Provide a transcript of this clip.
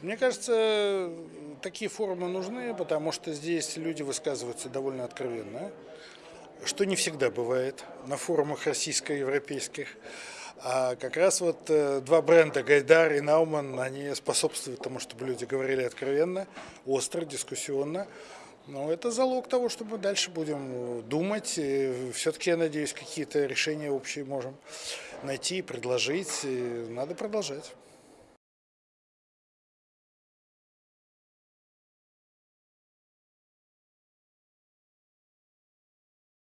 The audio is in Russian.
Мне кажется, такие форумы нужны, потому что здесь люди высказываются довольно откровенно, что не всегда бывает на форумах российско-европейских. А как раз вот э, два бренда, Гайдар и Науман, они способствуют тому, чтобы люди говорили откровенно, остро, дискуссионно. Но это залог того, что мы дальше будем думать. Все-таки, я надеюсь, какие-то решения общие можем найти, предложить. И надо продолжать.